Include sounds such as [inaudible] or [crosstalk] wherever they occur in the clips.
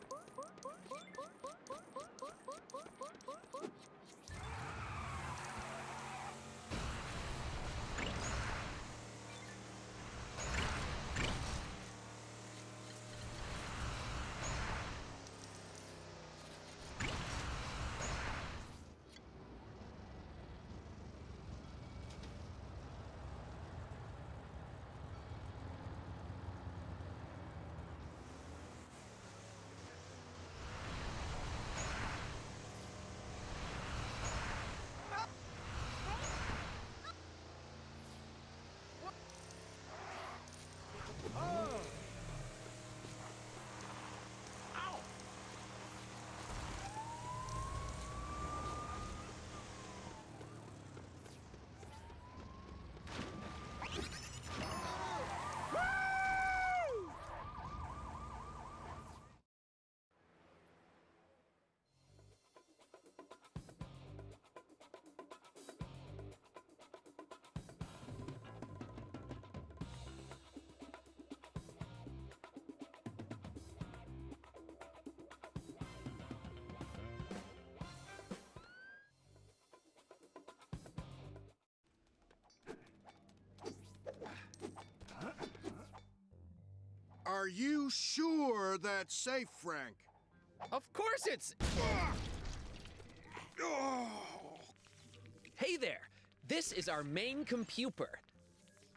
Oh, oh, oh, oh. Are you sure that's safe, Frank? Of course it's. Hey there. This is our main computer.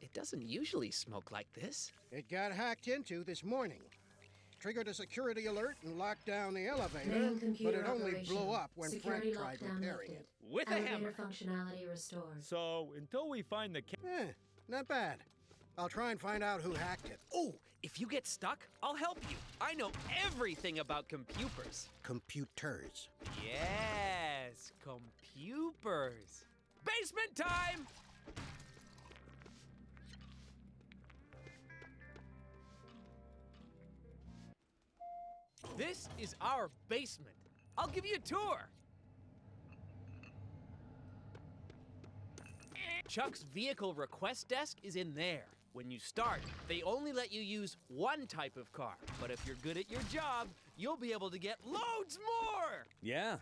It doesn't usually smoke like this. It got hacked into this morning. Triggered a security alert and locked down the elevator, Main but computer it only blew up when Security Frank tried lockdown repairing lifted. it. With a hammer. functionality restored. So, until we find the ca- Eh, not bad. I'll try and find out who hacked it. Oh, if you get stuck, I'll help you. I know everything about computers. Computers. Yes, computers. Basement time! This is our basement. I'll give you a tour. Chuck's vehicle request desk is in there. When you start, they only let you use one type of car. But if you're good at your job, you'll be able to get loads more! Yeah.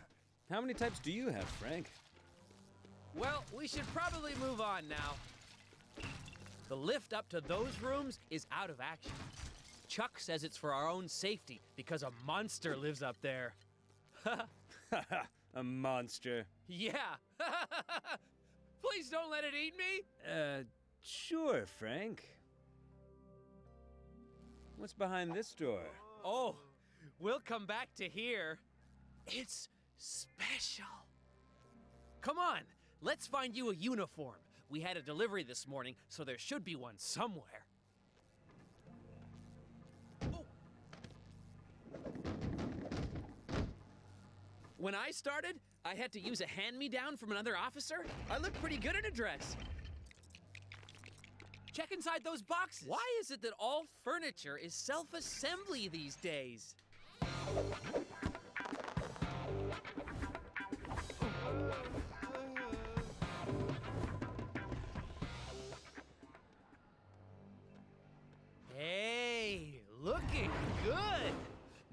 How many types do you have, Frank? Well, we should probably move on now. The lift up to those rooms is out of action. Chuck says it's for our own safety because a monster lives up there. [laughs] A monster. Yeah. [laughs] Please don't let it eat me. Uh, sure, Frank. What's behind this door? Oh, we'll come back to here. It's special. Come on, let's find you a uniform. We had a delivery this morning, so there should be one somewhere. When I started, I had to use a hand me down from another officer. I look pretty good in a dress. Check inside those boxes. Why is it that all furniture is self assembly these days? Hey, looking good!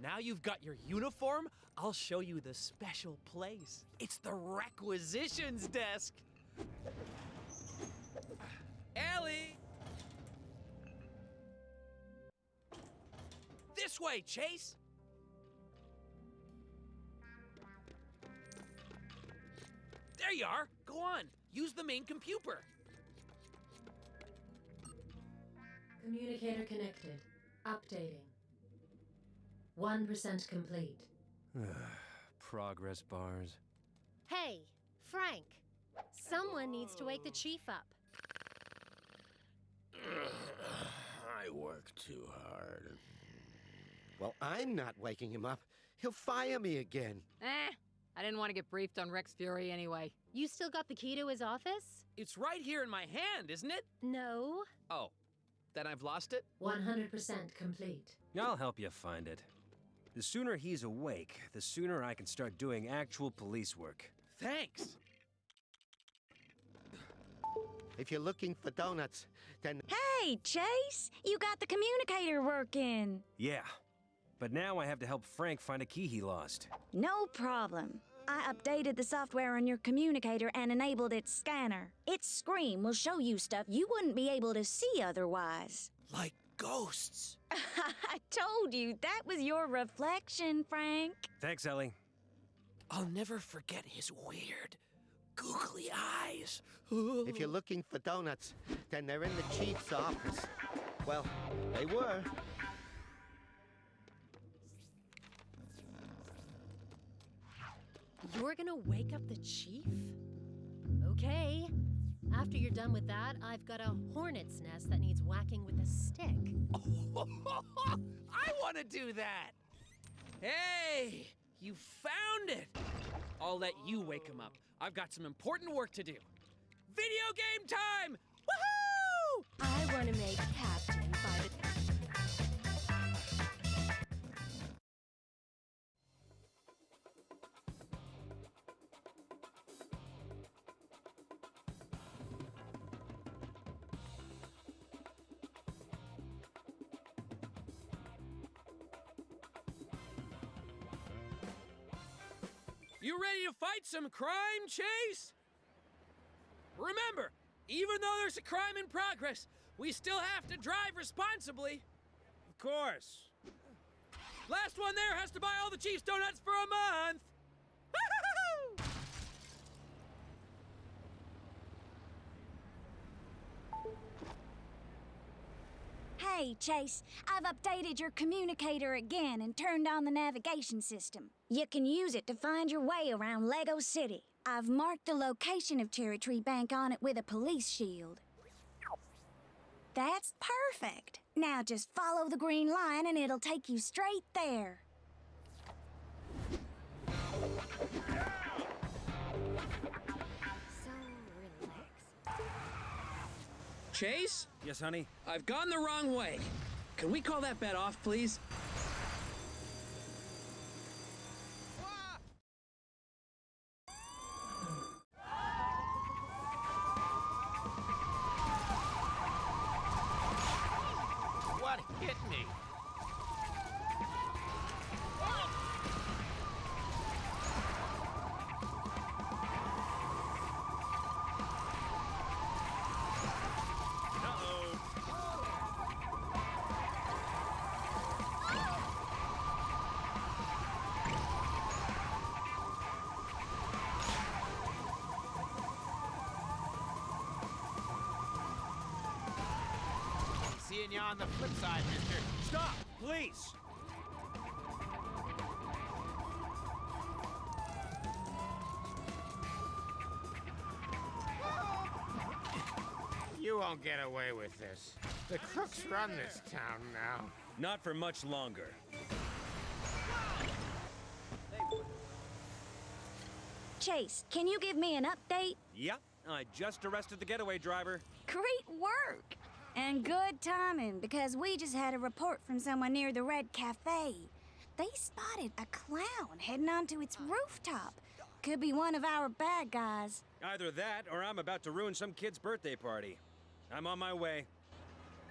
Now you've got your uniform, I'll show you the special place. It's the requisitions desk. Ellie! This way, Chase! There you are! Go on, use the main computer. Communicator connected. Updating. 1% complete. [sighs] Progress bars. Hey, Frank. Someone needs to wake the chief up. [sighs] I work too hard. Well, I'm not waking him up. He'll fire me again. Eh, I didn't want to get briefed on Rex Fury anyway. You still got the key to his office? It's right here in my hand, isn't it? No. Oh, then I've lost it? 100% complete. I'll help you find it. The sooner he's awake, the sooner I can start doing actual police work. Thanks. If you're looking for donuts, then Hey, Chase! You got the communicator working! Yeah. But now I have to help Frank find a key he lost. No problem. I updated the software on your communicator and enabled its scanner. Its screen will show you stuff you wouldn't be able to see otherwise. Like ghosts. [laughs] I told you that was your reflection, Frank. Thanks, Ellie. I'll never forget his weird, googly eyes. if you're looking for donuts, then they're in the chief's office. Well, they were. You're gonna wake up the chief? Okay. After you're done with that, I've got a hornet's nest that needs whacking with a stick. [laughs] I want to do that. Hey, you found it. I'll let you wake him up. I've got some important work to do. Video game time! Woohoo! I wanna make Captain ready to fight some crime, Chase? Remember, even though there's a crime in progress, we still have to drive responsibly. Of course. Last one there has to buy all the Chief's donuts for a month. Hey, Chase, I've updated your communicator again and turned on the navigation system. You can use it to find your way around Lego City. I've marked the location of Cherry Tree Bank on it with a police shield. That's perfect. Now just follow the green line and it'll take you straight there. Chase, Yes, honey? I've gone the wrong way. Can we call that bet off, please? You on the flip side, mister. Stop, please! You won't get away with this. The crooks run this town now. Not for much longer. Chase, can you give me an update? Yep, I just arrested the getaway driver. Great work! And good timing, because we just had a report from someone near the Red Cafe. They spotted a clown heading onto its rooftop. Could be one of our bad guys. Either that, or I'm about to ruin some kid's birthday party. I'm on my way.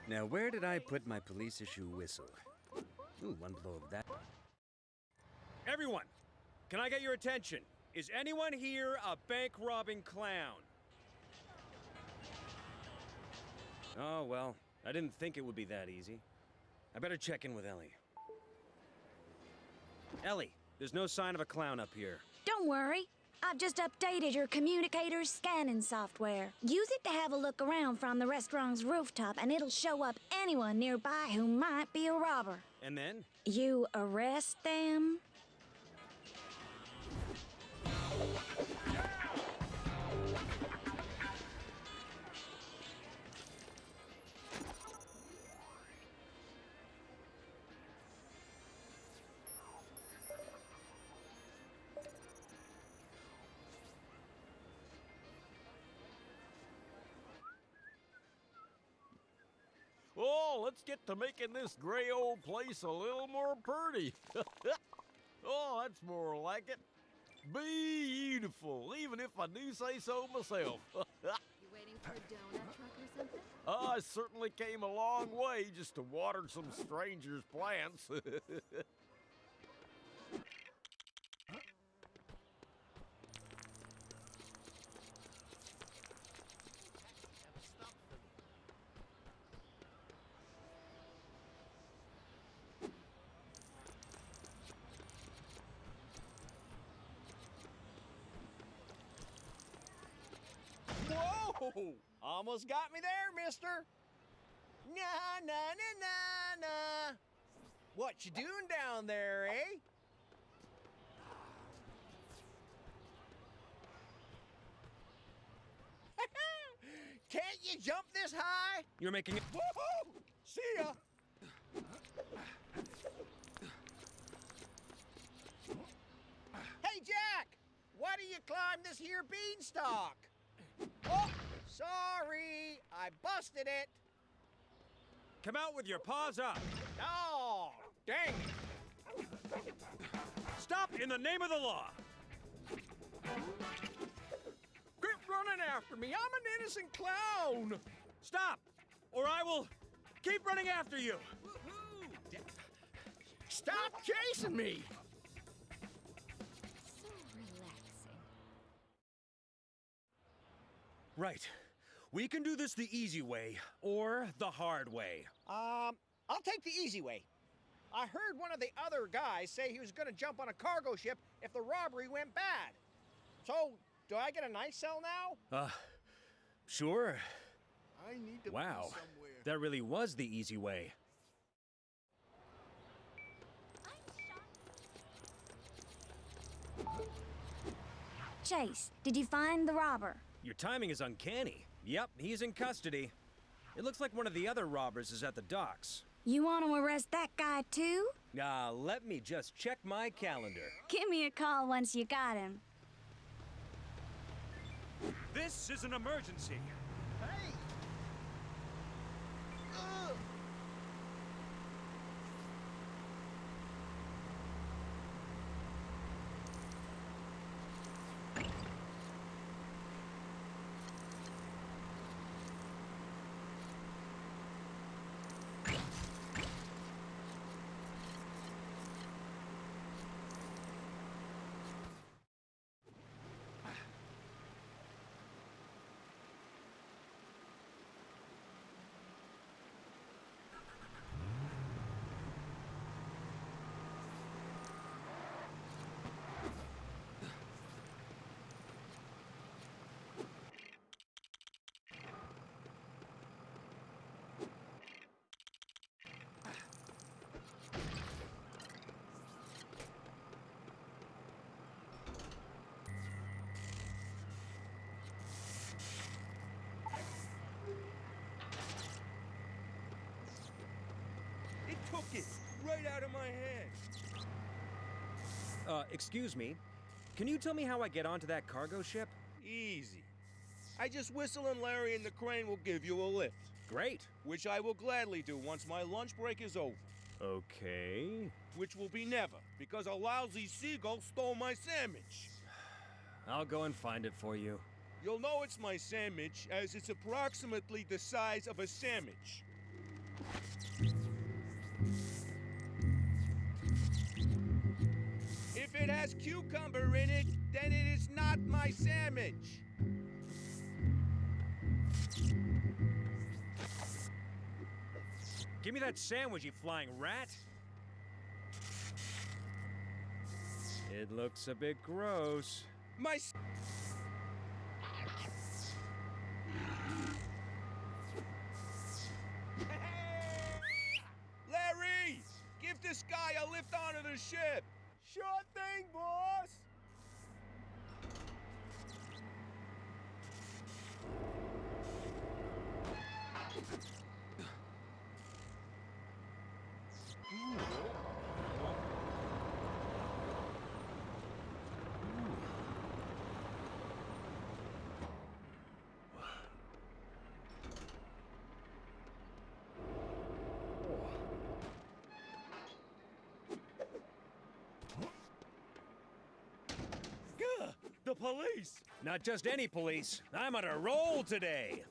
Now, where did I put my police issue whistle? Ooh, one blow of that. Everyone, can I get your attention? Is anyone here a bank robbing clown? Oh, well, I didn't think it would be that easy. I better check in with Ellie. Ellie, there's no sign of a clown up here. Don't worry. I've just updated your communicator's scanning software. Use it to have a look around from the restaurant's rooftop, and it'll show up anyone nearby who might be a robber. And then? You arrest them, let's get to making this gray old place a little more pretty. [laughs] oh, that's more like it. Beautiful, even if I do say so myself. [laughs] You waiting for a donut truck or something? I certainly came a long way just to water some strangers' plants. [laughs] Whoa! Almost got me there, mister. Nah, nah, nah, nah, nah. What you doing down there, eh? [laughs] Can't you jump this high? You're making it. Woohoo! See ya! Hey, Jack! Why do you climb this here beanstalk? Oh, sorry. I busted it. Come out with your paws up. Oh, dang it. Stop in the name of the law. Quit running after me. I'm an innocent clown. Stop, or I will keep running after you. Stop chasing me. So relaxing. Right. We can do this the easy way or the hard way. Um, I'll take the easy way. I heard one of the other guys say he was going to jump on a cargo ship if the robbery went bad. So, do I get a nice cell now? Uh, sure. I need to Wow. be somewhere. That really was the easy way. Chase, did you find the robber? Your timing is uncanny. Yep, he's in custody. It looks like one of the other robbers is at the docks. You want to arrest that guy too? Ah, let me just check my calendar. Give me a call once you got him. This is an emergency. Hey! Ugh. It took it right out of my hand. Uh, excuse me. Can you tell me how I get onto that cargo ship? Easy. I just whistle and Larry and the crane will give you a lift. Great. Which I will gladly do once my lunch break is over. Okay. Which will be never, because a lousy seagull stole my sandwich. [sighs] I'll go and find it for you. You'll know it's my sandwich, as it's approximately the size of a sandwich. It has cucumber in it, then it is not my sandwich. Give me that sandwich, you flying rat! It looks a bit gross. My. s- Larry! Give this guy a lift onto the ship! Sure thing, boss! Gah! The police! Not just any police. I'm on a roll today.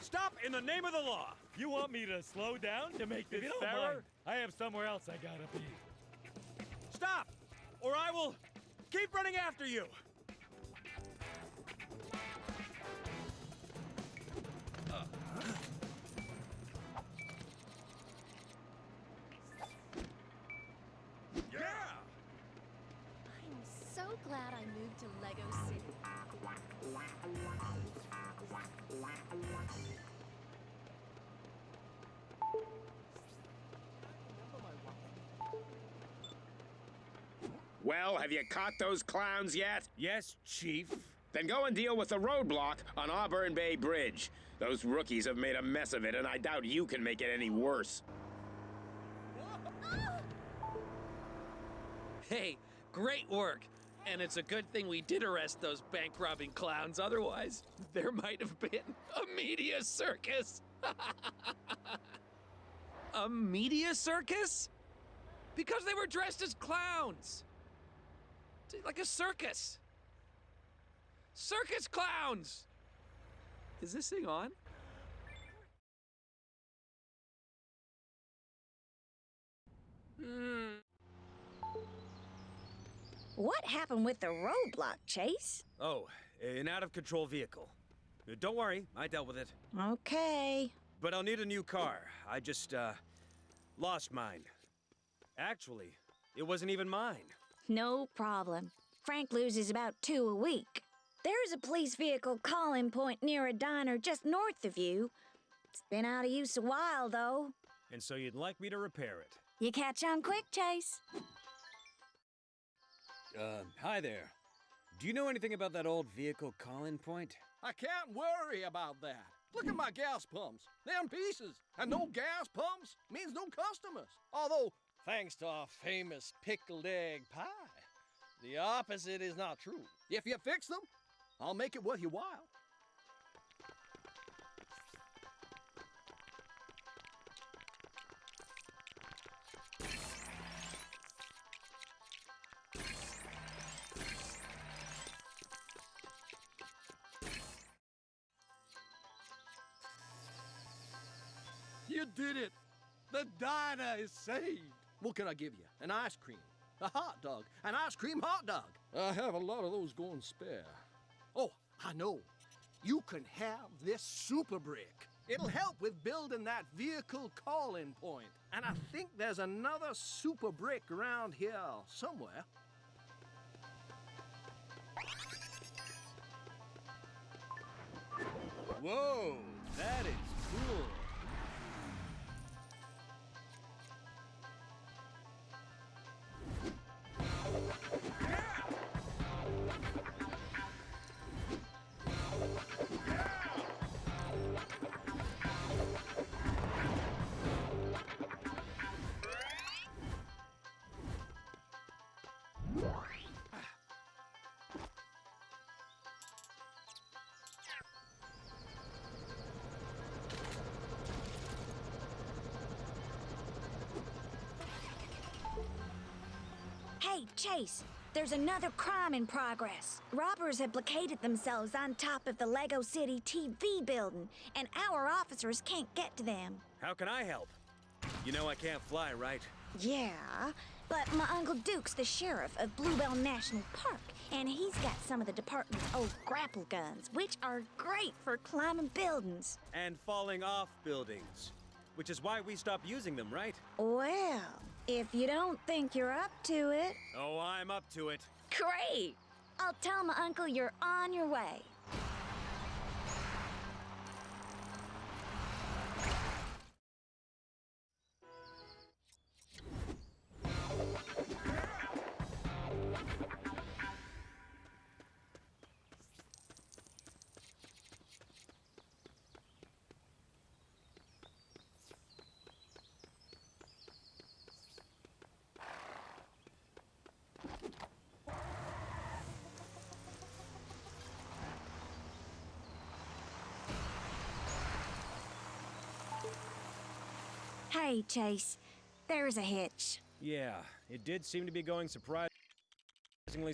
Stop in the name of the law! You want me to slow down to make this fairer? mind. I have somewhere else I gotta be. Stop! Or I will keep running after you! Well, have you caught those clowns yet? Yes, Chief. Then go and deal with the roadblock on Auburn Bay Bridge. Those rookies have made a mess of it, and I doubt you can make it any worse. Hey, great work. And it's a good thing we did arrest those bank robbing clowns. Otherwise, there might have been a media circus. [laughs] a media circus? Because they were dressed as clowns. T- Like a circus. Circus clowns! Is this thing on? Hmm. What happened with the roadblock, Chase? Oh, an out of control vehicle. Uh, Don't worry, I dealt with it. Okay. But I'll need a new car. I just, uh, lost mine. Actually, it wasn't even mine. No problem. Frank loses about two a week. There's a police vehicle call-in point near a diner just north of you. It's been out of use a while, though. And so you'd like me to repair it. You catch on quick, Chase. Uh, hi there. Do you know anything about that old vehicle call-in point? I can't worry about that. Look at my gas pumps. They're in pieces. And no gas pumps means no customers. Although, thanks to our famous pickled egg pie, the opposite is not true. If you fix them, I'll make it worth your while. You did it! The diner is saved! What can I give you? An ice cream, a hot dog, an ice cream hot dog. I have a lot of those going spare. Oh, I know. You can have this super brick. It'll help with building that vehicle call-in point. And I think there's another super brick around here somewhere. Whoa, that is cool. Hey, Chase, there's another crime in progress. Robbers have blockaded themselves on top of the Lego City TV building, and our officers can't get to them. How can I help? You know I can't fly, right? Yeah, but my Uncle Duke's the sheriff of Bluebell National Park, and he's got some of the department's old grapple guns, which are great for climbing buildings. And falling off buildings. Which is why we stopped using them, right? Well, if you don't think you're up to it, Oh, I'm up to it. great! I'll tell my uncle you're on your way. Hey, Chase, there's a hitch. Yeah, it did seem to be going surprisingly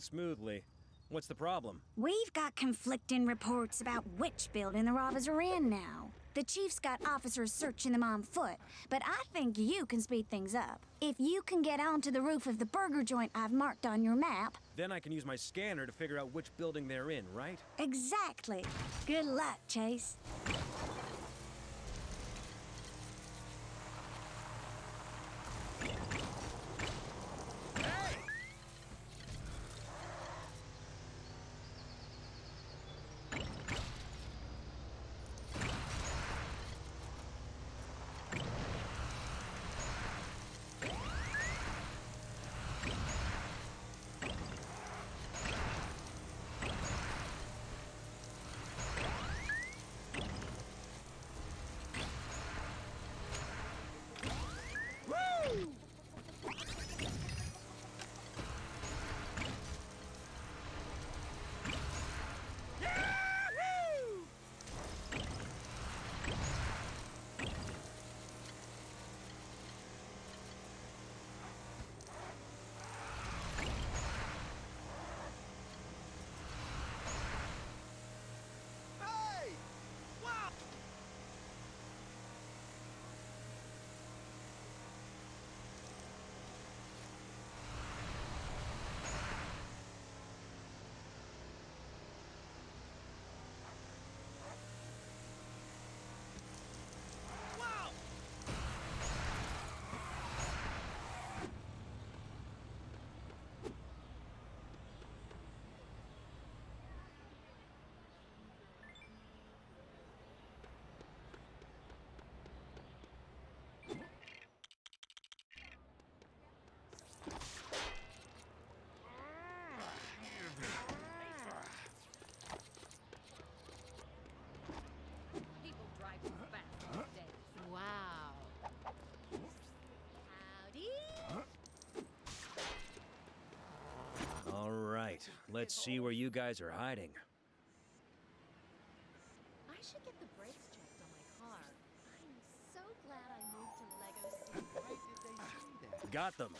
smoothly. What's the problem? We've got conflicting reports about which building the robbers are in now. The chief's got officers searching them on foot, but I think you can speed things up. If you can get onto the roof of the burger joint I've marked on your map, Then I can use my scanner to figure out which building they're in, right? exactly. Good luck, Chase. Let's see where you guys are hiding. I should get the brakes checked on my car. I'm so glad I moved to Lego City. Got them.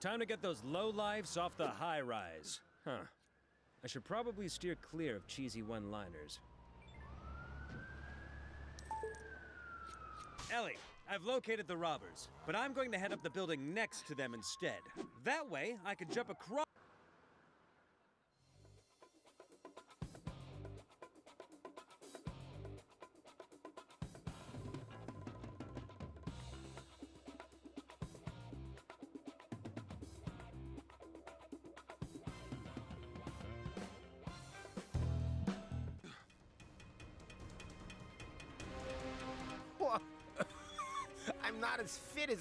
Time to get those low lives off the high rise. Huh. I should probably steer clear of cheesy one liners. Ellie, I've located the robbers, but I'm going to head up the building next to them instead. That way, I can jump across.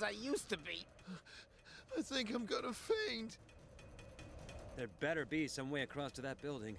As I used to be. I think I'm gonna faint. There better be some way across to that building.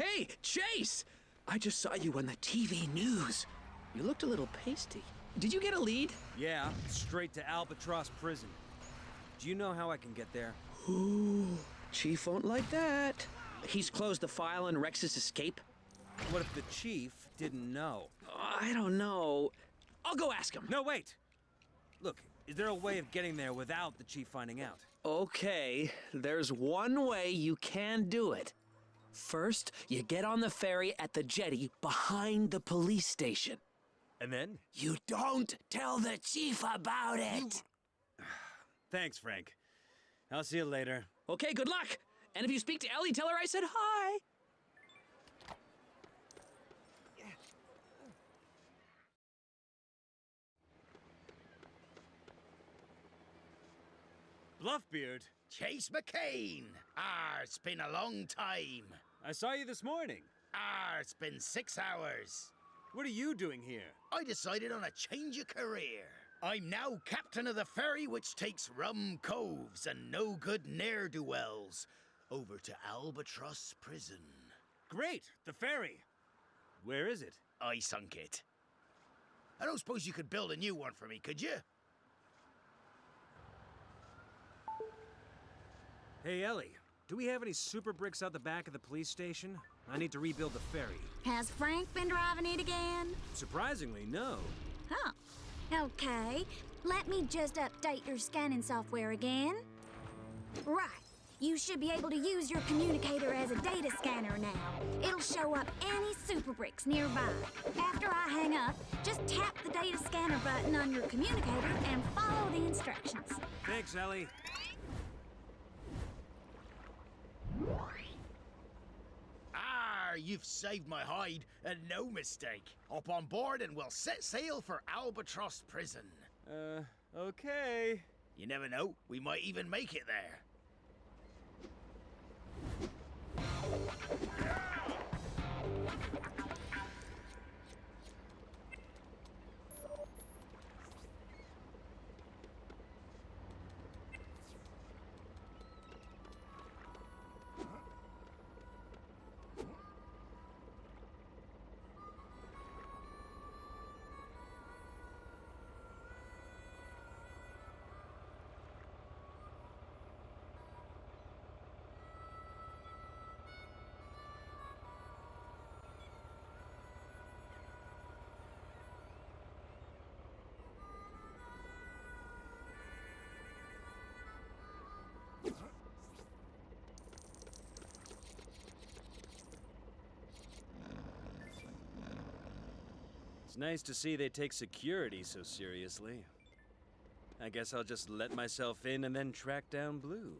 Hey, Chase! I just saw you on the TV news. You looked a little pasty. Did you get a lead? Yeah, straight to Albatross Prison. Do you know how I can get there? Ooh, Chief won't like that. He's closed the file on Rex's escape? What if the chief didn't know? I don't know. I'll go ask him. No, wait! Look, is there a way of getting there without the chief finding out? Okay, there's one way you can do it. First, you get on the ferry at the jetty behind the police station. And then? You don't tell the chief about it. [sighs] Thanks, Frank. I'll see you later. Okay, good luck. And if you speak to Ellie, tell her I said hi. Bluffbeard, Chase McCain! Ah, it's been a long time. I saw you this morning. Ah, it's been six hours. What are you doing here? I decided on a change of career. I'm now captain of the ferry which takes rum coves and no good ne'er do wells over to Albatross Prison. Great, the ferry. Where is it? I sunk it. I don't suppose you could build a new one for me, could you? Hey, Ellie, do we have any super bricks out the back of the police station? I need to rebuild the ferry. Has Frank been driving it again? Surprisingly, no. Huh. Okay. Let me just update your scanning software again. Right. You should be able to use your communicator as a data scanner now. It'll show up any super bricks nearby. After I hang up, just tap the data scanner button on your communicator and follow the instructions. Thanks, Ellie. Ah, you've saved my hide, and no mistake. Up on board and we'll set sail for Albatross Prison. Uh, okay. You never know, we might even make it there. It's nice to see they take security so seriously. I guess I'll just let myself in and then track down Blue.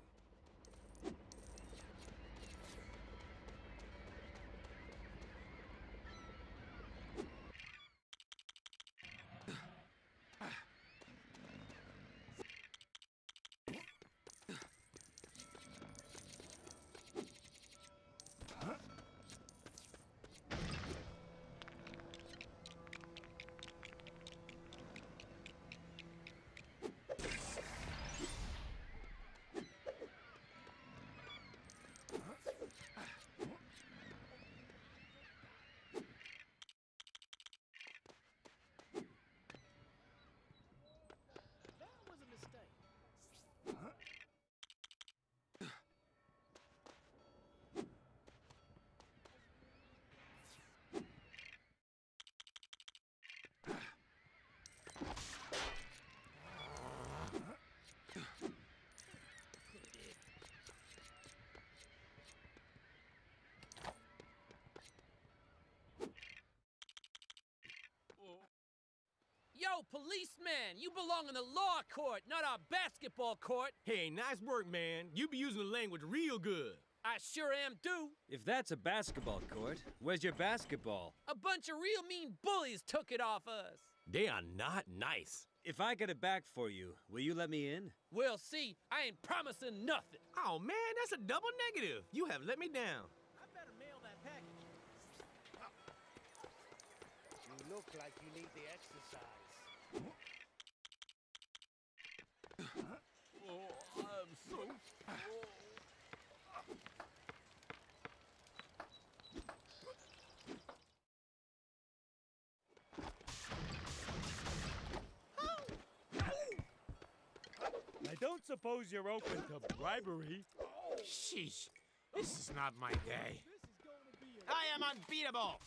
Policeman, you belong in the law court, not our basketball court. Hey, nice work, man. You be using the language real good. I sure am do. If that's a basketball court, where's your basketball? A bunch of real mean bullies took it off us. They are not nice. If I get it back for you, will you let me in? We'll see. I ain't promising nothing. Oh, man, that's a double negative. You have let me down. I better mail that package. You look like you need the exercise. I don't suppose you're open to bribery. Sheesh, this is not my day. I am unbeatable!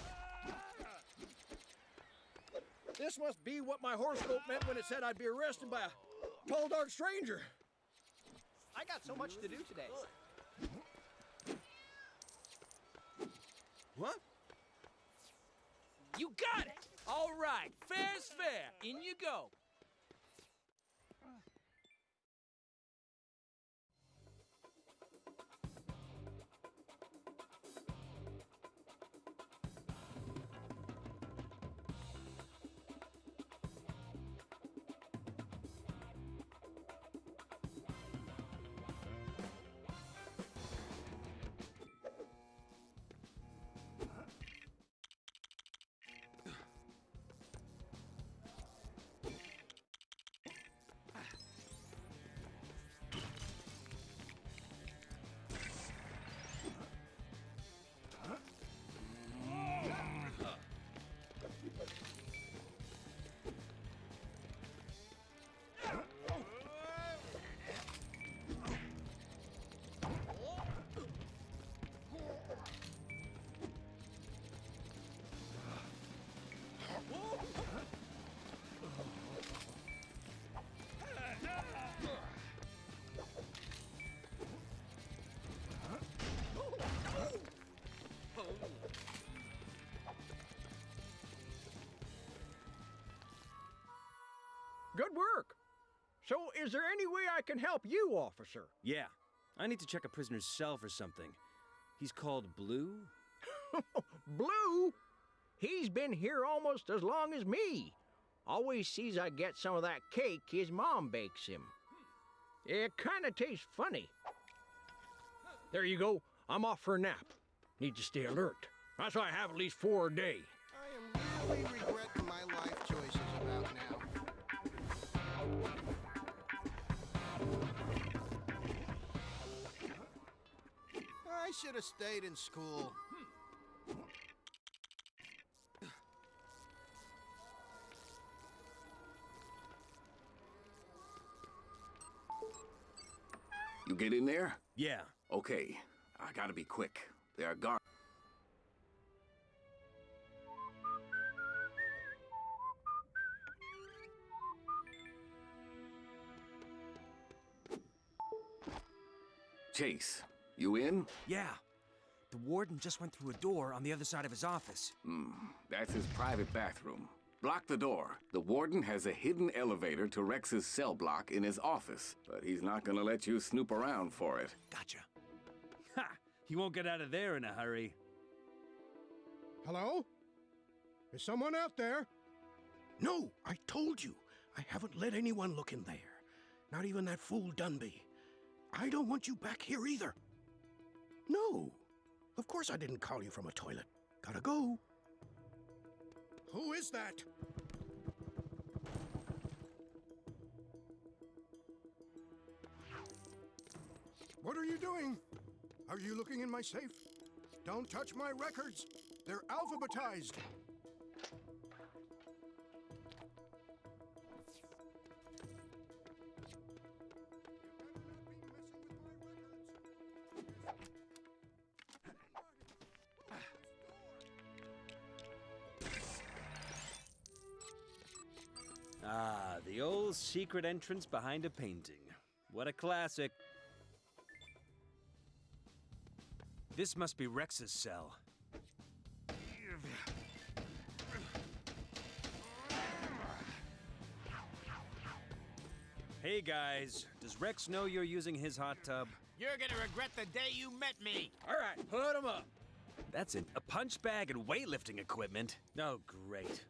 This must be what my horoscope meant when it said I'd be arrested by a tall, dark stranger. I got so much to do today. What? You got it! All right, fair's fair. In you go. Good work. So, is there any way I can help you, officer? Yeah. I need to check a prisoner's cell for something. He's called Blue? [laughs] Blue? He's been here almost as long as me. Always sees I get some of that cake his mom bakes him. It kinda tastes funny. There you go. I'm off for a nap. Need to stay alert. That's why I have at least four a day. I am really regretting my life choices should have stayed in school. You get in there? Yeah. Okay. I gotta be quick. There are guards. Chase, you in? Yeah. The warden just went through a door on the other side of his office. Hmm, that's his private bathroom. Block the door. The warden has a hidden elevator to Rex's cell block in his office, but he's not gonna let you snoop around for it. Gotcha. Ha! He won't get out of there in a hurry. Hello? Is someone out there? No, I told you. I haven't let anyone look in there. Not even that fool Dunby. I don't want you back here either. No. Of course I didn't call you from a toilet. Gotta go. Who is that? What are you doing? Are you looking in my safe? Don't touch my records. They're alphabetized. Ah, the old secret entrance behind a painting. What a classic. This must be Rex's cell. Hey guys, does Rex know you're using his hot tub? You're gonna regret the day you met me. All right, put him up. That's it. A punch bag and weightlifting equipment? Oh, great.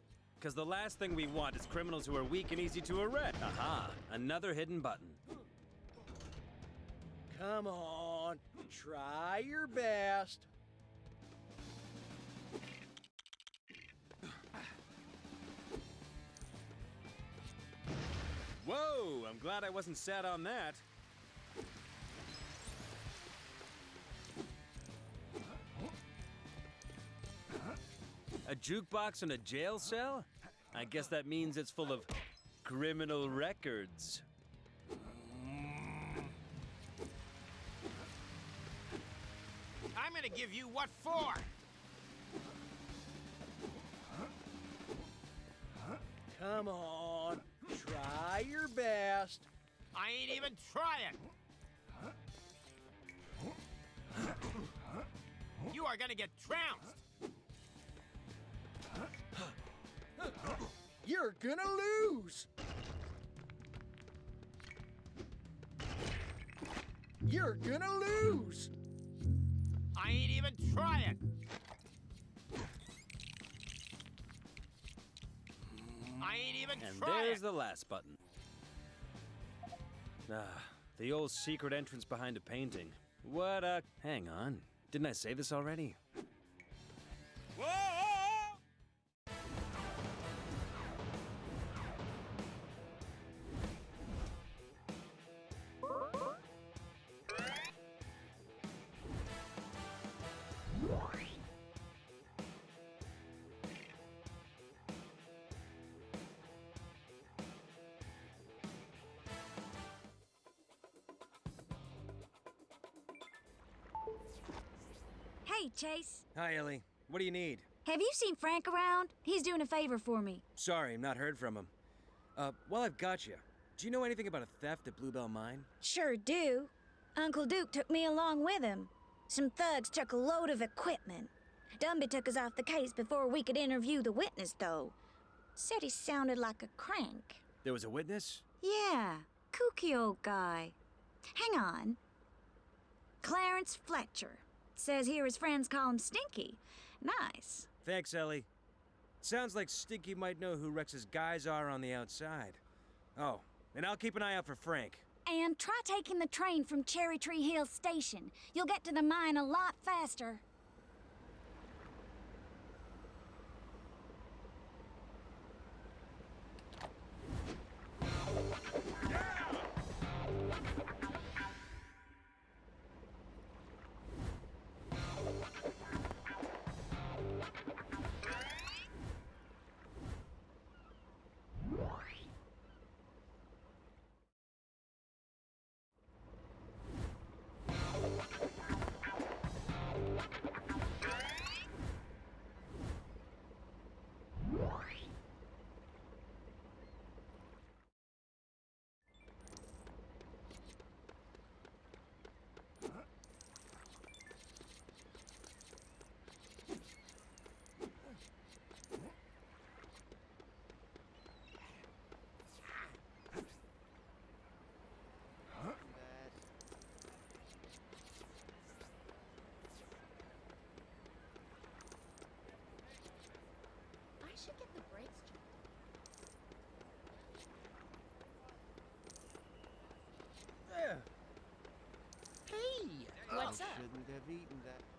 Because the last thing we want is criminals who are weak and easy to arrest. Aha, another hidden button. Come on, try your best. Whoa, I'm glad I wasn't sat on that. A jukebox in a jail cell? I guess that means it's full of criminal records. I'm gonna give you what for! Come on, try your best. I ain't even trying! You are gonna get trounced! You're gonna lose. You're gonna lose. I ain't even trying. I ain't even And trying. there's the last button. Ah, the old secret entrance behind a painting. What a. Hang on. Didn't I say this already? Hey, Chase. Hi, Ellie. What do you need? Have you seen Frank around? He's doing a favor for me. Sorry, I've not heard from him. Uh, while I've got you, do you know anything about a theft at Bluebell Mine? Sure do. Uncle Duke took me along with him. Some thugs took a load of equipment. Dunby took us off the case before we could interview the witness, though. Said he sounded like a crank. There was a witness? Yeah, kooky old guy. Hang on. Clarence Fletcher. Says here his friends call him Stinky. Nice. Thanks, Ellie. Sounds like Stinky might know who Rex's guys are on the outside. Oh, and I'll keep an eye out for Frank. And try taking the train from Cherry Tree Hill Station. You'll get to the mine a lot faster. Should get the brakes checked. There. Hey, oh, What's up? Shouldn't have eaten that.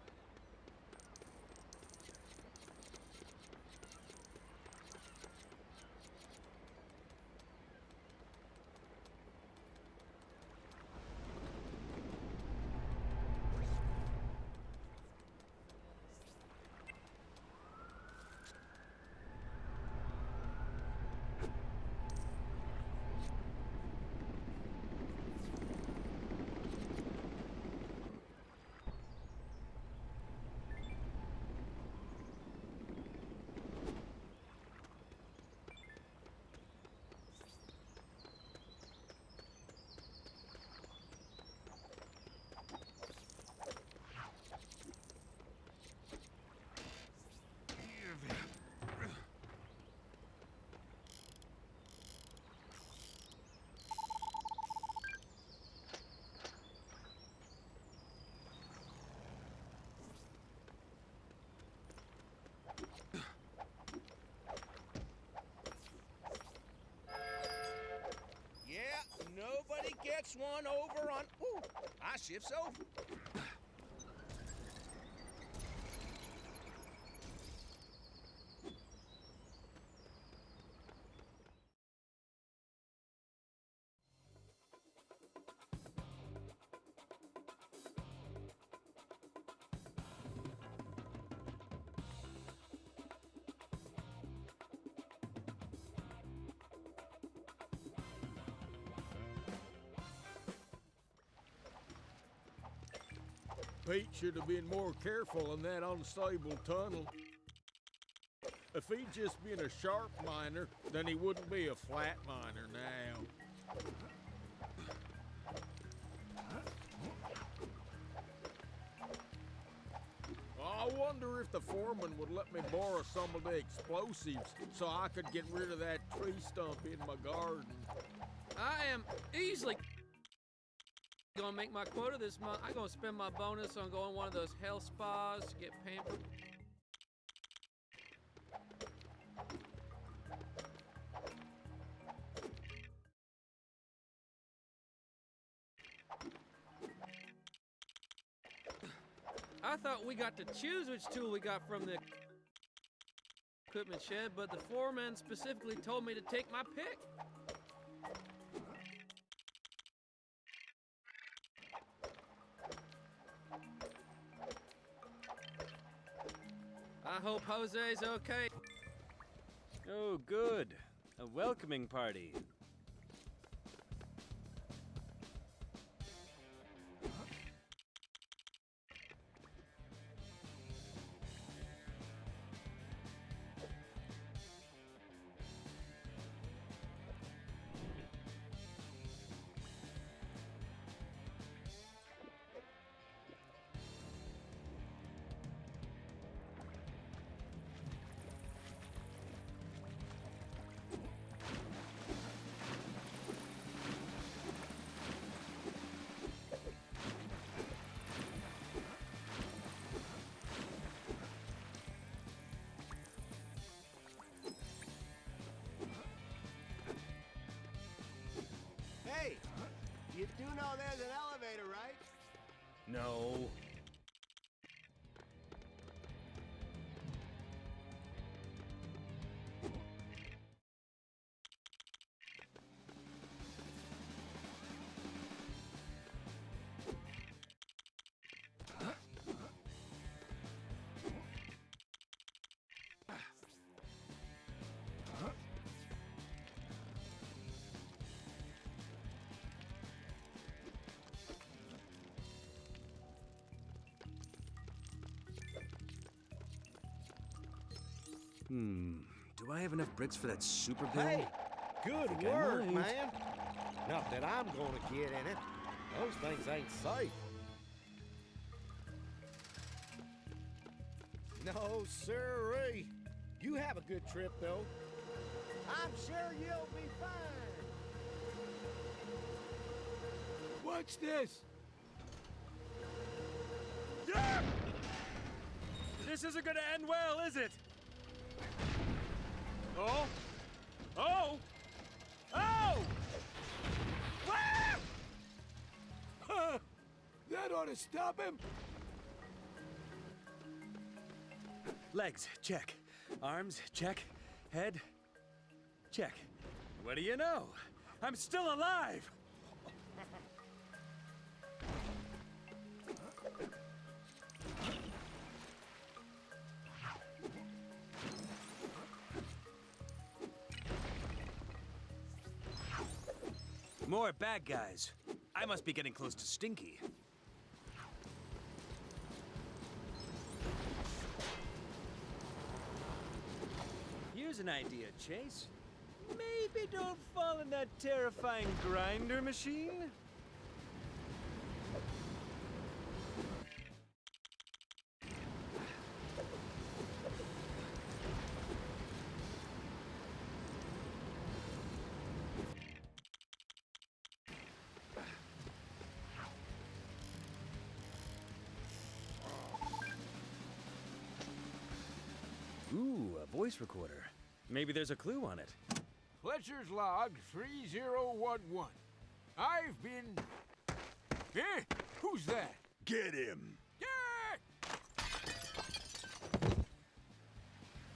One over on. Ooh, our shift's over. Pete should have been more careful in that unstable tunnel. If he'd just been a sharp miner, then he wouldn't be a flat miner now. I wonder if the foreman would let me borrow some of the explosives so I could get rid of that tree stump in my garden. I am easily gonna make my quota this month. I'm gonna spend my bonus on going one of those health spas to get pampered. I thought we got to choose which tool we got from the equipment shed, but the foreman specifically told me to take my pick. Hope Jose's okay. Oh, good. A welcoming party. Hmm. Do I have enough bricks for that super build? Hey, good work, man. Not that I'm gonna get in it. Those things ain't safe. No, sirree. You have a good trip, though. I'm sure you'll be fine. Watch this. Yeah! This isn't gonna end well, is it? Oh! Oh! Oh! Ah! Huh. That ought to stop him. Legs, check. Arms, check. Head, check. What do you know? I'm still alive! More bad guys. I must be getting close to Stinky. Here's an idea, Chase. Maybe don't fall in that terrifying grinder machine? Voice recorder. Maybe there's a clue on it. Fletcher's log 3011. I've been. Eh? Who's that? Get him. Yeah!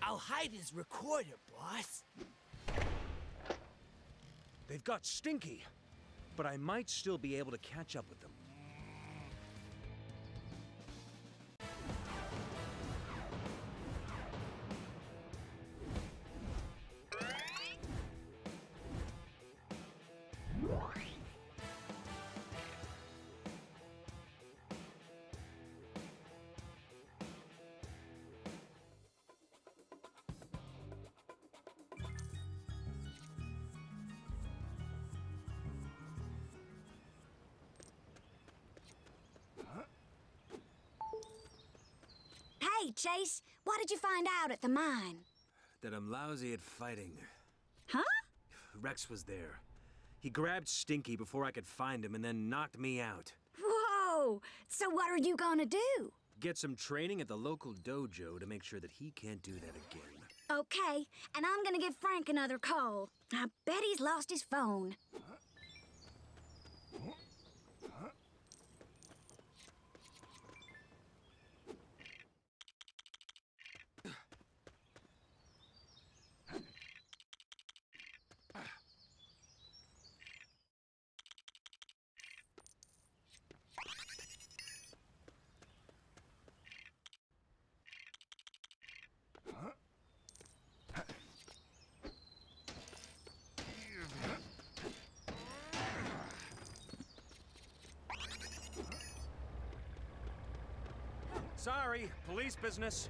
I'll hide his recorder, boss. They've got Stinky, but I might still be able to catch up with them. What did you find out at the mine? That I'm lousy at fighting. Huh? Rex was there. He grabbed Stinky before I could find him and then knocked me out. Whoa! So what are you gonna do? Get some training at the local dojo to make sure that he can't do that again. Okay, and I'm gonna give Frank another call. I bet he's lost his phone. Sorry, police business.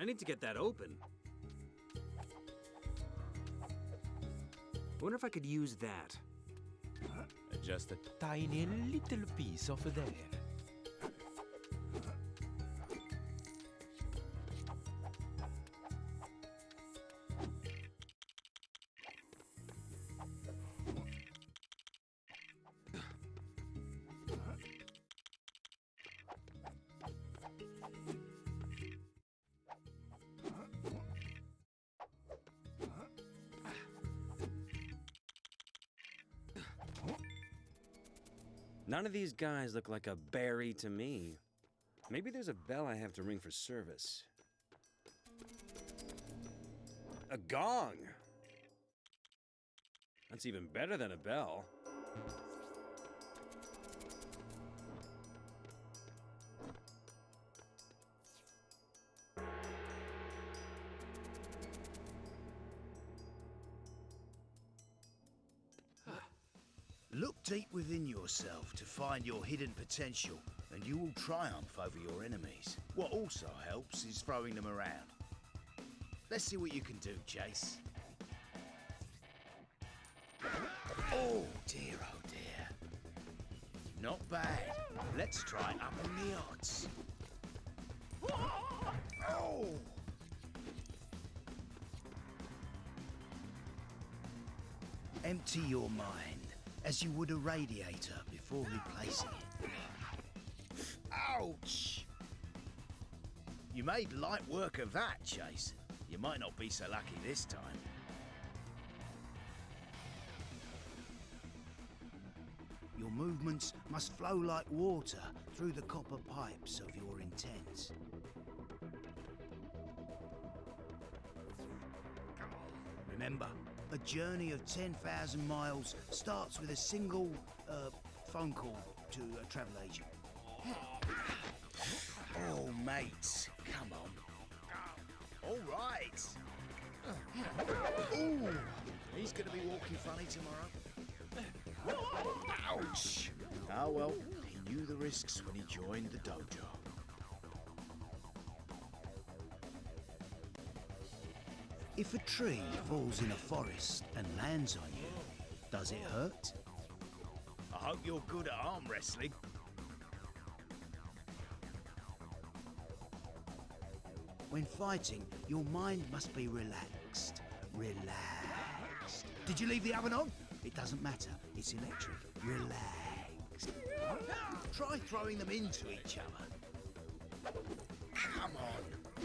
I need to get that open. I wonder if I could use that. Just a tiny little piece over there. None of these guys look like a Barry to me. Maybe there's a bell I have to ring for service. A gong! That's even better than a bell. Yourself to find your hidden potential, and you will triumph over your enemies. What also helps is throwing them around. Let's see what you can do, Chase. Oh dear, oh dear. Not bad. Let's try upping the odds. Oh! Empty your mind as you would a radiator before replacing it. Ouch! You made light work of that, Chase. You might not be so lucky this time. Your movements must flow like water through the copper pipes of your intent. Remember, a journey of 10,000 miles starts with a single uh, phone call to a travel agent. Oh, mates, come on. All right. Ooh, he's gonna be walking funny tomorrow. Ouch! Ah well, he knew the risks when he joined the dojo. If a tree falls in a forest and lands on you, does it hurt? Hope you're good at arm wrestling. When fighting, your mind must be relaxed. Relaxed. Did you leave the oven on? It doesn't matter. It's electric. Relaxed. Try throwing them into each other. Come on.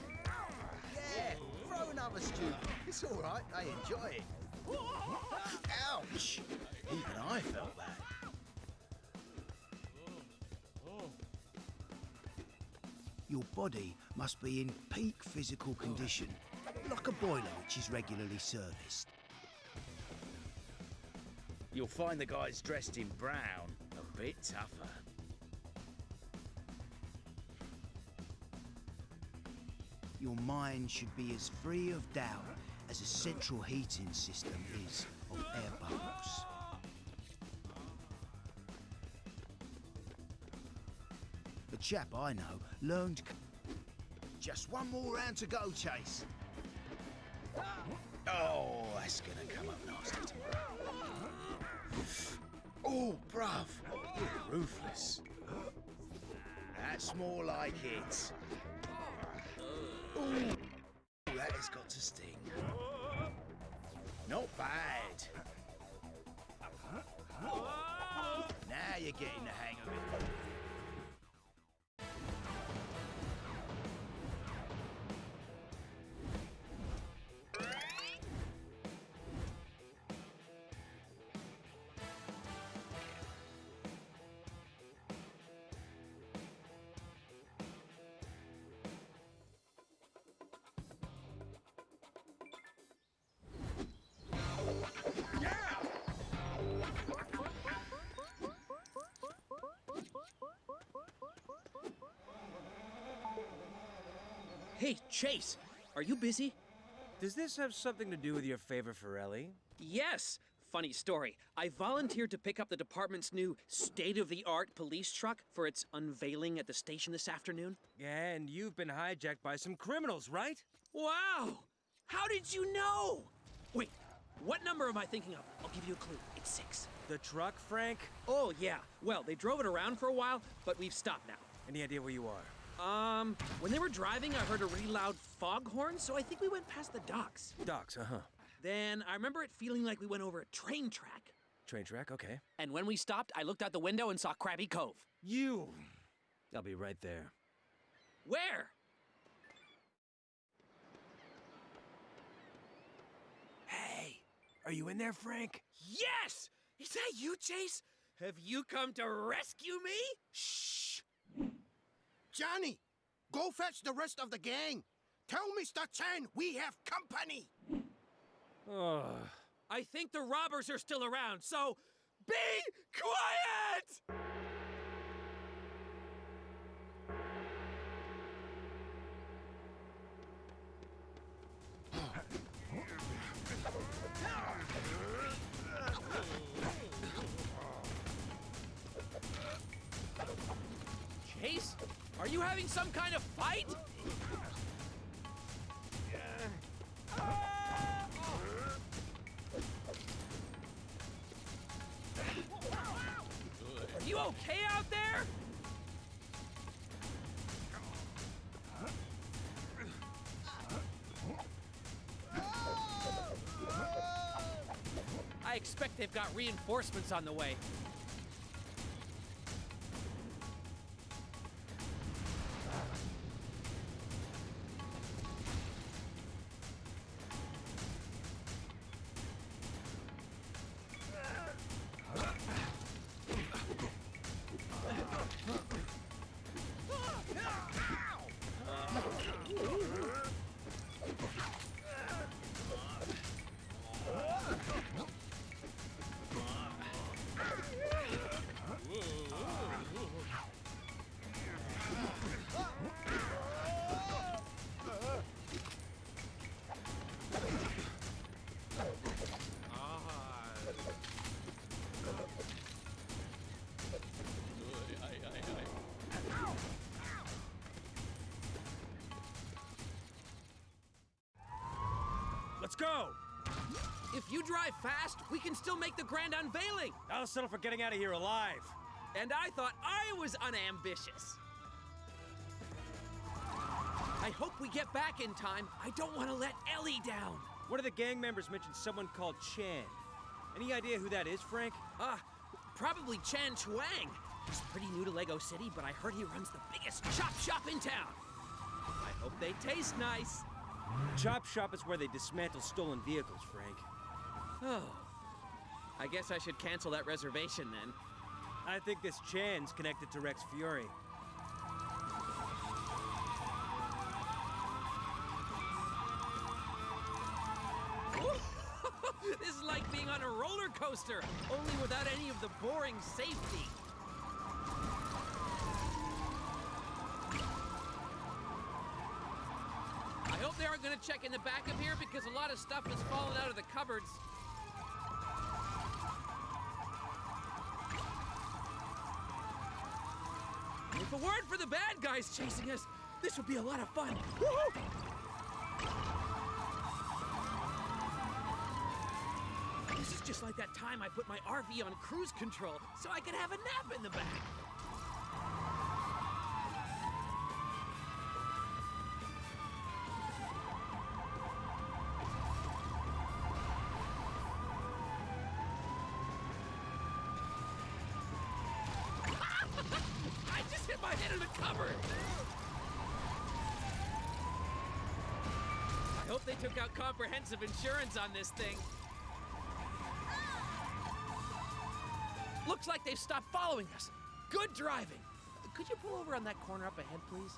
Yeah, throw another stew. It's all right. I enjoy it. Ouch! Even I felt that. Body must be in peak physical condition, like a boiler which is regularly serviced. You'll find the guys dressed in brown a bit tougher. Your mind should be as free of doubt as a central heating system is of air bubbles. The chap I know learned. Just one more round to go, Chase. Oh, that's gonna come up nasty tomorrow. Oh, bruv, ruthless. That's more like it. That has got to sting. Not bad. Now you're getting the hang Hey, Chase, are you busy? Does this have something to do with your favor for Ellie? Yes. Funny story. I volunteered to pick up the department's new state of the art police truck for its unveiling at the station this afternoon. And you've been hijacked by some criminals, right? Wow! How did you know? Wait, what number am I thinking of? I'll give you a clue. It's six. The truck, Frank? Oh, yeah. Well, they drove it around for a while, but we've stopped now. Any idea where you are? Um, when they were driving, I heard a really loud foghorn, so I think we went past the docks. Docks, uh huh. Then I remember it feeling like we went over a train track. Train track, okay. And when we stopped, I looked out the window and saw Krabby Cove. You! I'll be right there. Where? Hey, are you in there, Frank? Yes! Is that you, Chase? Have you come to rescue me? Shh! Johnny, go fetch the rest of the gang. Tell Mr. Chan we have company. Oh. I think the robbers are still around, so be quiet! Chase, are you having some kind of fight? Are you okay out there? I expect they've got reinforcements on the way. Can still make the grand unveiling. I'll settle for getting out of here alive. And I thought I was unambitious. I hope we get back in time. I don't want to let Ellie down. One of the gang members mentioned someone called Chan. Any idea who that is, Frank? Ah, probably Chan Chuang. He's pretty new to Lego City, but I heard he runs the biggest chop shop in town. I hope they taste nice. Chop Shop is where they dismantle stolen vehicles, Frank. Oh. I guess I should cancel that reservation then. I think this Chan's connected to Rex Fury. [laughs] this is like being on a roller coaster, only without any of the boring safety. I hope they aren't going to check in the back of here because a lot of stuff has fallen out of the cupboards. If a word for the bad guys chasing us, this would be a lot of fun. This is just like that time I put my RV on cruise control so I could have a nap in the back. Comprehensive insurance on this thing. Looks like they've stopped following us. Good driving. Could you pull over on that corner up ahead, please?